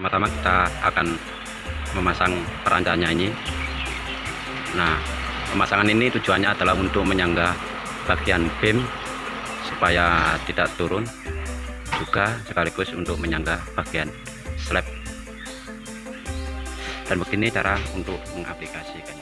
pertama-tama kita akan memasang perancanya ini nah pemasangan ini tujuannya adalah untuk menyangga bagian beam supaya tidak turun juga sekaligus untuk menyangga bagian slab. Dan begini cara untuk mengaplikasikannya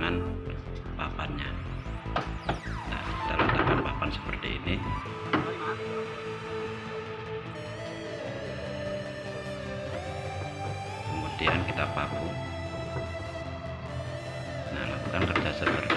pemasangan papannya. Nah kita letakkan papan seperti ini. Kemudian kita paku nah lakukan kerja seperti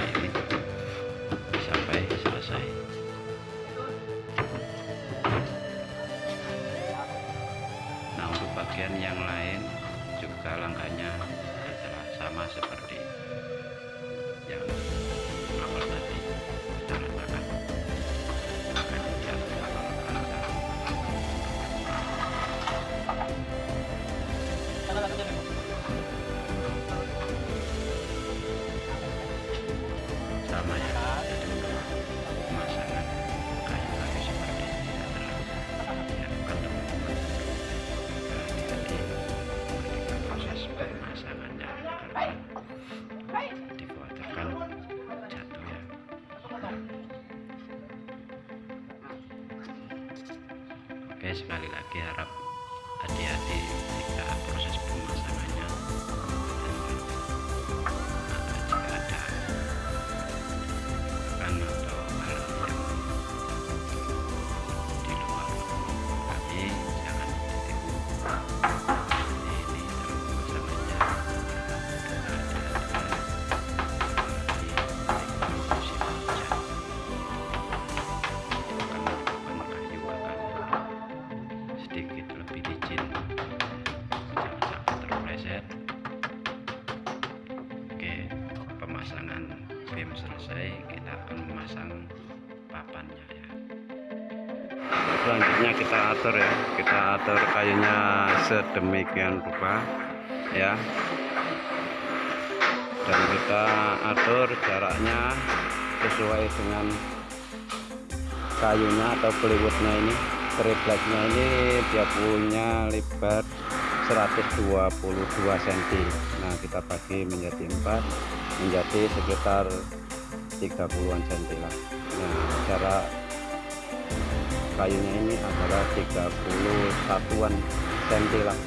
sekali lagi harap hati-hati kita atur ya. Kita atur kayunya sedemikian rupa ya. Dan kita atur jaraknya sesuai dengan kayunya atau peliwutnya ini. Tripleknya ini dia punya lebar 122 cm nah kita bagi menjadi 4 menjadi sekitar 30-an cm lah nah jarak kayunya ini adalah 31-an cm lah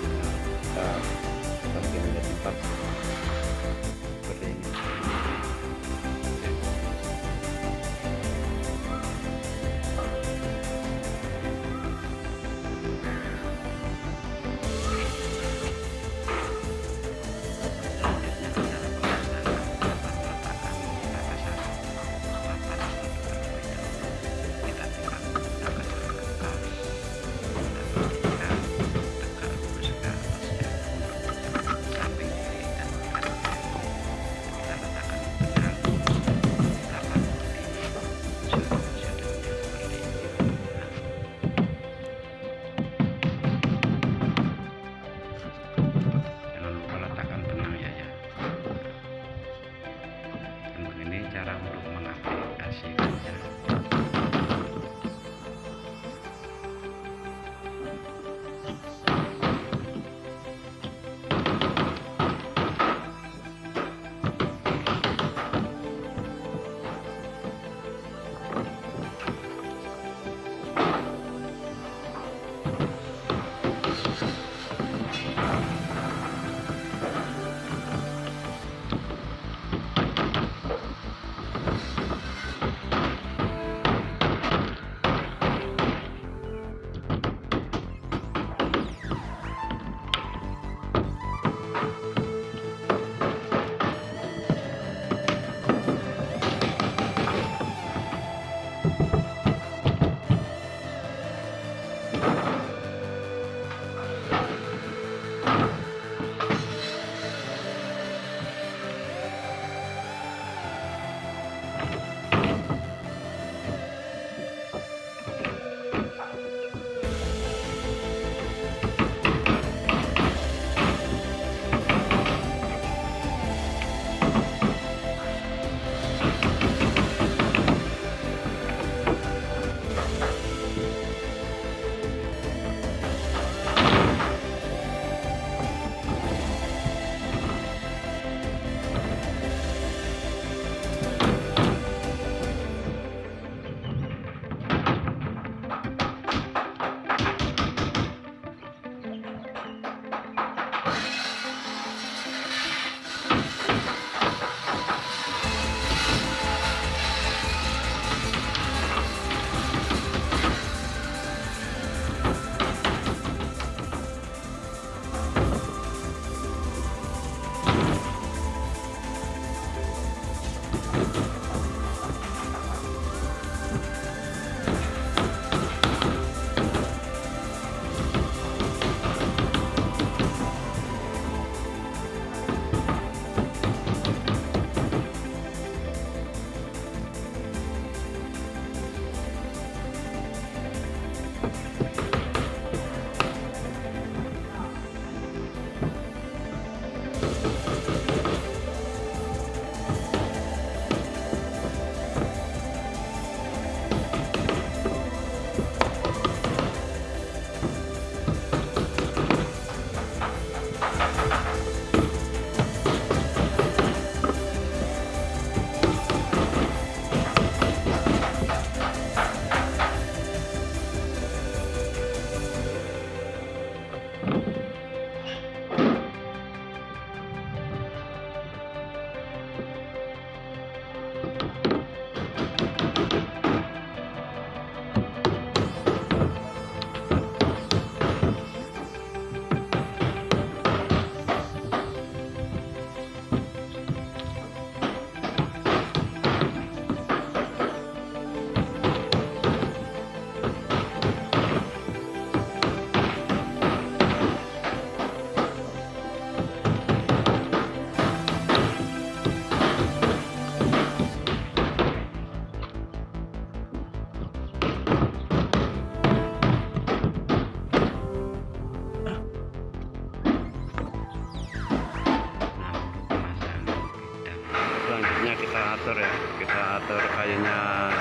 atur ya. Kita atur kayunya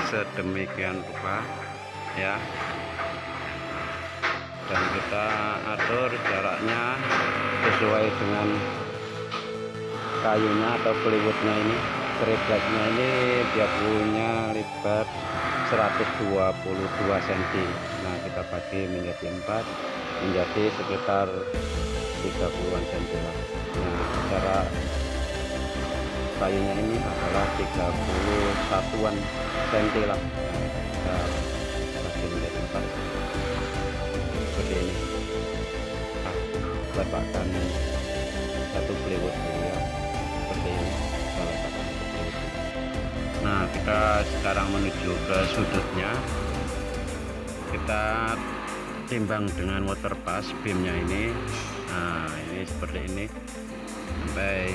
sedemikian rupa ya. Dan kita atur jaraknya sesuai dengan kayunya atau plywoodnya ini. Tripleknya ini dia punya lebar 122 cm nah kita bagi menjadi empat menjadi sekitar 30an cm nah cara kayunya ini adalah 31an cm lah. Nah, kita bagi menjadi empat seperti ini. Nah, letakkan satu plywood ya seperti ini. Nah kita sekarang menuju ke sudutnya. Kita timbang dengan water pass beamnya ini. Nah ini seperti ini. Sampai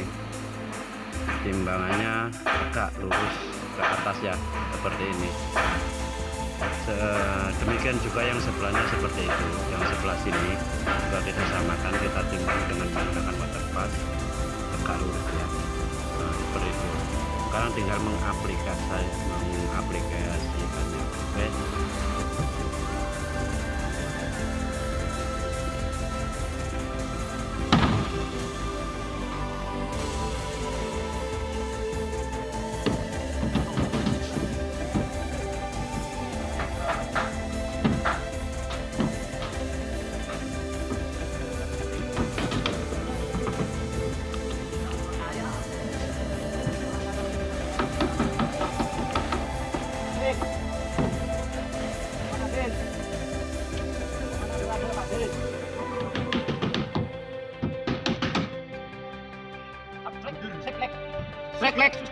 timbangannya agak lurus ke atas ya seperti ini. Demikian juga yang sebelahnya seperti itu yang sebelah sini. Juga kita samakan kita timbang dengan menggunakan water pass. Agak lurus ya. Nah seperti itu. Sekarang tinggal mengaplikasi mengaplikasikannya. Oke. Lek, reflexos